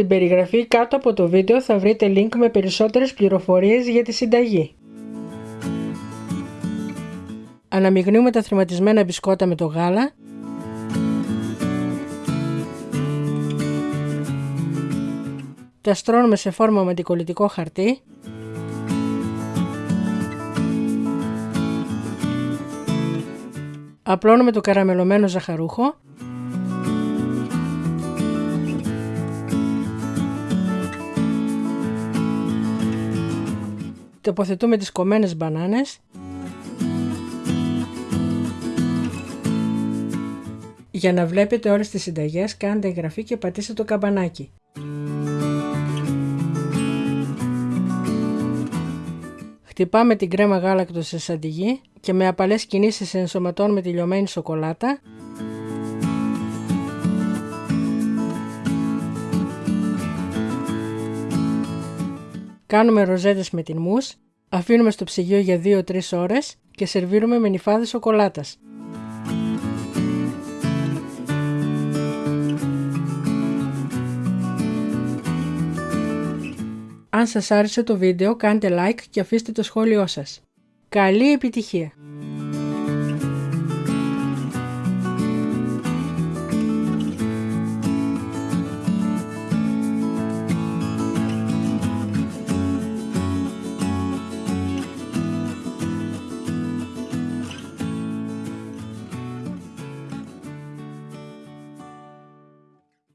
Στην περιγραφή κάτω από το βίντεο θα βρείτε link με περισσότερες πληροφορίες για τη συνταγή. Αναμειγνύουμε τα θρηματισμένα μπισκότα με το γάλα. Τα στρώνουμε σε φόρμα με αντικολλητικό χαρτί. Απλώνουμε το καραμελωμένο ζαχαρούχο Τοποθετούμε τις κομμένες μπανάνες Για να βλέπετε όλες τις συνταγές κάντε εγγραφή και πατήστε το καμπανάκι. Χτυπάμε την κρέμα γάλακτος σε σαντιγί και με απαλές κινήσεις ενσωματώνουμε τη λιωμένη σοκολάτα Κάνουμε ροζέτες με την μους, αφήνουμε στο ψυγείο για 2-3 ώρες και σερβίρουμε με νυφάδες σοκολάτας. Αν σας άρεσε το βίντεο κάντε like και αφήστε το σχόλιο σας. Καλή επιτυχία!